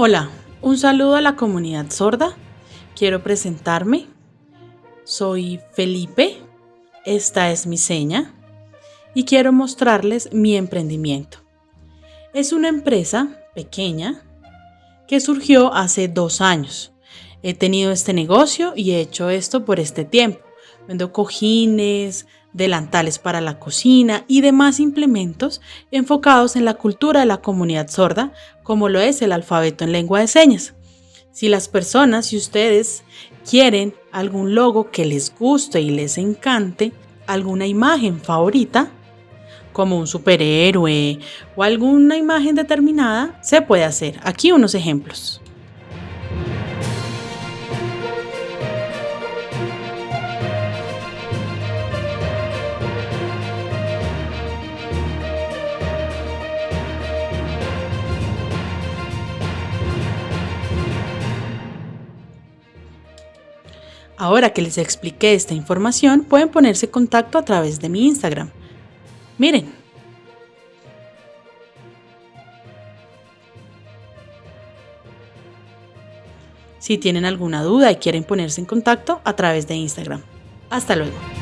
Hola, un saludo a la comunidad sorda. Quiero presentarme. Soy Felipe, esta es mi seña y quiero mostrarles mi emprendimiento. Es una empresa pequeña que surgió hace dos años. He tenido este negocio y he hecho esto por este tiempo. Vendo cojines, delantales para la cocina y demás implementos enfocados en la cultura de la comunidad sorda, como lo es el alfabeto en lengua de señas. Si las personas, si ustedes quieren algún logo que les guste y les encante, alguna imagen favorita, como un superhéroe o alguna imagen determinada, se puede hacer. Aquí unos ejemplos. Ahora que les expliqué esta información, pueden ponerse en contacto a través de mi Instagram. Miren. Si tienen alguna duda y quieren ponerse en contacto a través de Instagram. Hasta luego.